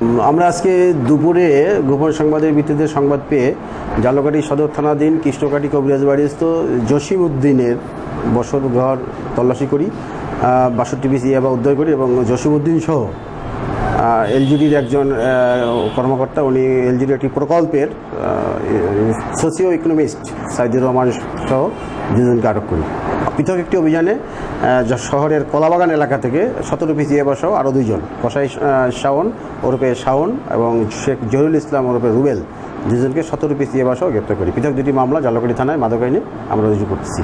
আমরা আজকে দুপুরে গোপন সংবাদের ভিত্তিতে সংবাদ পেয়ে জালকাটি সদর থানাধীন কৃষ্ণকাটি কবিরাজ বাড়িস্থ জসিম উদ্দিনের বসত ঘর তল্লাশি করি বাষট্টি পিস ইয়াবা উদ্ধার করি এবং জসিম উদ্দিন সহ এলজিডির একজন কর্মকর্তা, উনি এলজিডির একটি প্রকল্পের সোসিও ইকোনমিস্ট সাইদুর রহমান সহ দুজনকে আটক করি। পৃথক একটি অভিযানে শহরের কলাবাগান এলাকা থেকে সতেরো পিস ইয়াবা সহ আরও দুইজন। কসাই শাওন ওরফে শাওন এবং শেখ জহিরুল ইসলাম ওরফে রুবেল, দুজনকে সতেরো পিস ইয়াবা সহ গ্রেপ্তার করি। পৃথক দুটি মামলা জালকাটি থানায় মাদকাইনে আমরা রুজু করতেছি।